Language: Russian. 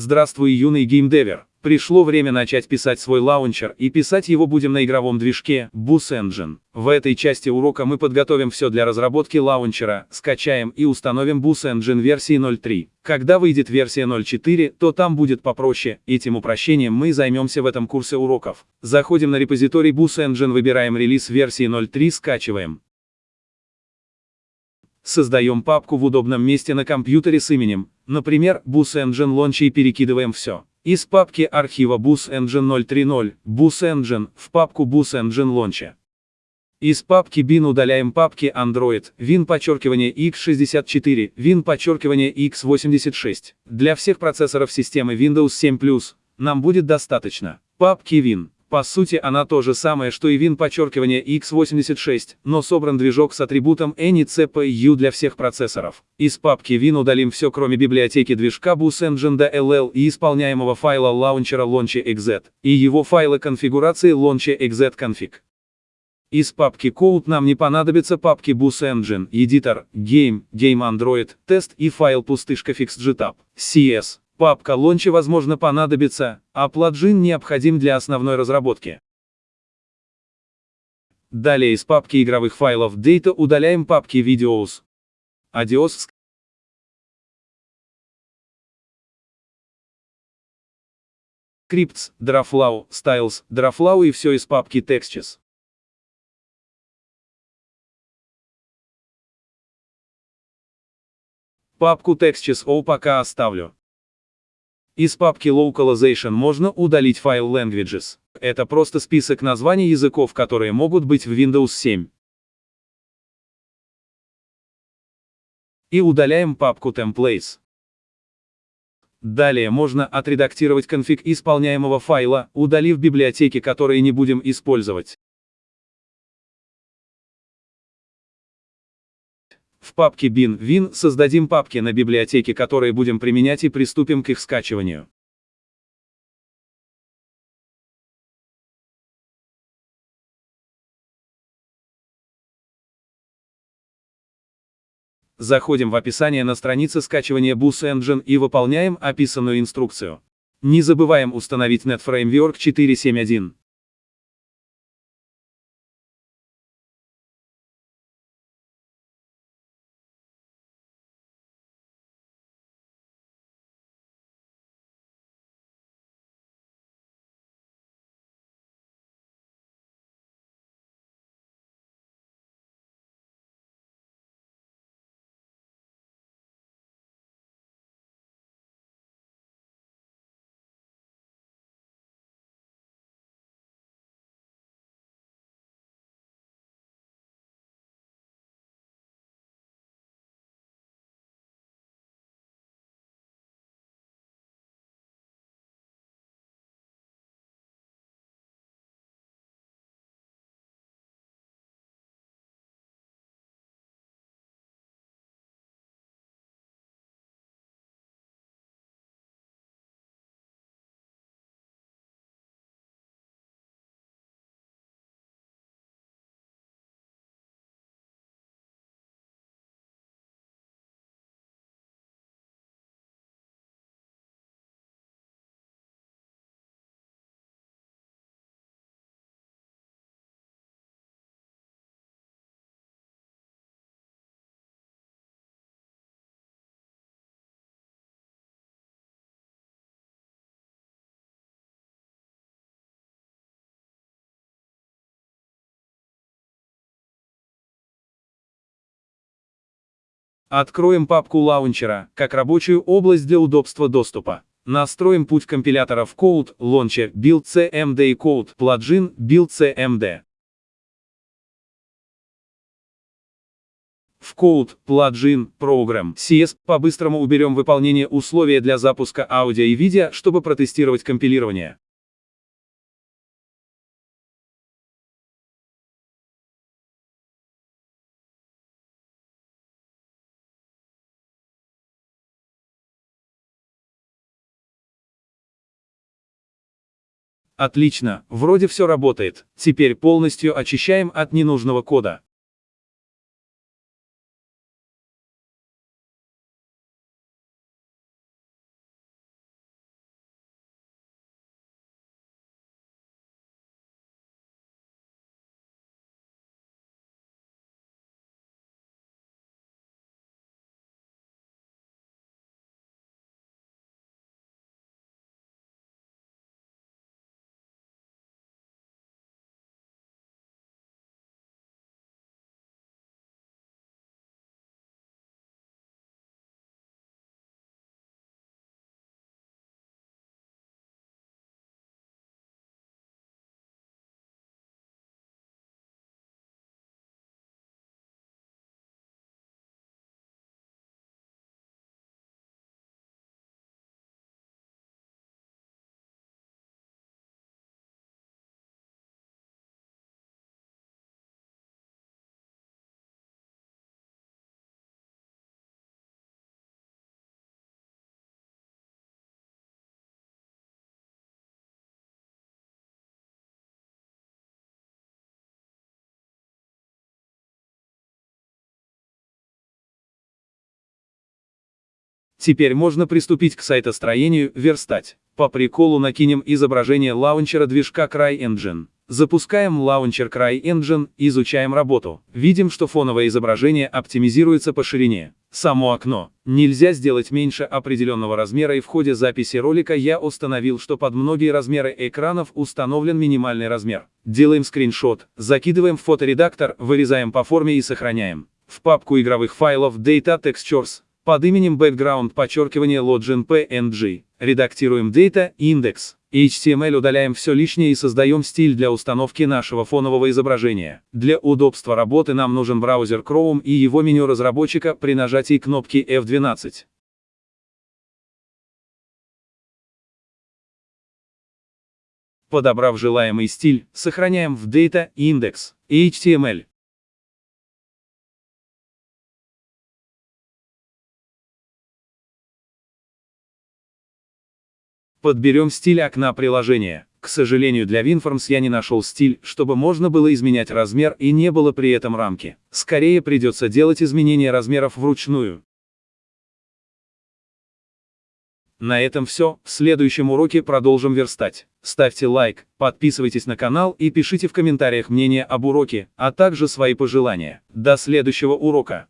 Здравствуй, юный геймдевер. Пришло время начать писать свой лаунчер, и писать его будем на игровом движке Boost Engine. В этой части урока мы подготовим все для разработки лаунчера, скачаем и установим Boost Engine версии 0.3. Когда выйдет версия 0.4, то там будет попроще, этим упрощением мы займемся в этом курсе уроков. Заходим на репозиторий Boost Engine, выбираем релиз версии 0.3, скачиваем. Создаем папку в удобном месте на компьютере с именем, например, Bus Engine Launch и перекидываем все. Из папки архива Bus Engine 030, Bus Engine, в папку Bus Engine Launch. Из папки bin удаляем папки Android, win подчеркивание x64, win подчеркивание x86. Для всех процессоров системы Windows 7 нам будет достаточно. Папки win. По сути она то же самое, что и Win подчеркивание x86, но собран движок с атрибутом any CPU для всех процессоров. Из папки Win удалим все кроме библиотеки движка Bus Engine DLL и исполняемого файла лаунчера launcher.exe, и его файла конфигурации launcher.exe config. Из папки Code нам не понадобятся папки Bus Engine, Editor, Game, Game Android, Test и файл пустышка fixgtab, CS. Папка Launch возможно понадобится, а плагин необходим для основной разработки. Далее из папки игровых файлов Data удаляем папки Videos, Audios, Scripts, Drawflow, Styles, Drawflow и все из папки Textures. Папку Textures O пока оставлю. Из папки Localization можно удалить файл Languages. Это просто список названий языков, которые могут быть в Windows 7. И удаляем папку Templates. Далее можно отредактировать конфиг исполняемого файла, удалив библиотеки, которые не будем использовать. В папке bin win создадим папки на библиотеке, которые будем применять и приступим к их скачиванию. Заходим в описание на странице скачивания Bus Engine и выполняем описанную инструкцию. Не забываем установить NetFramework 4.7.1. Откроем папку лаунчера, как рабочую область для удобства доступа. Настроим путь компилятора в Code, Launcher, Build CMD и Code, плагин, Build CMD. В Code, плагин, Program, CS, по-быстрому уберем выполнение условия для запуска аудио и видео, чтобы протестировать компилирование. Отлично, вроде все работает. Теперь полностью очищаем от ненужного кода. Теперь можно приступить к сайтостроению, верстать. По приколу накинем изображение лаунчера движка CryEngine. Запускаем лаунчер CryEngine, изучаем работу. Видим, что фоновое изображение оптимизируется по ширине. Само окно нельзя сделать меньше определенного размера и в ходе записи ролика я установил, что под многие размеры экранов установлен минимальный размер. Делаем скриншот, закидываем в фоторедактор, вырезаем по форме и сохраняем. В папку игровых файлов Data Textures под именем Background подчеркивание Login PNG. Редактируем Data Index. HTML удаляем все лишнее и создаем стиль для установки нашего фонового изображения. Для удобства работы нам нужен браузер Chrome и его меню разработчика при нажатии кнопки F12. Подобрав желаемый стиль, сохраняем в Data Index HTML. Подберем стиль окна приложения. К сожалению для WinForms я не нашел стиль, чтобы можно было изменять размер и не было при этом рамки. Скорее придется делать изменения размеров вручную. На этом все, в следующем уроке продолжим верстать. Ставьте лайк, подписывайтесь на канал и пишите в комментариях мнение об уроке, а также свои пожелания. До следующего урока.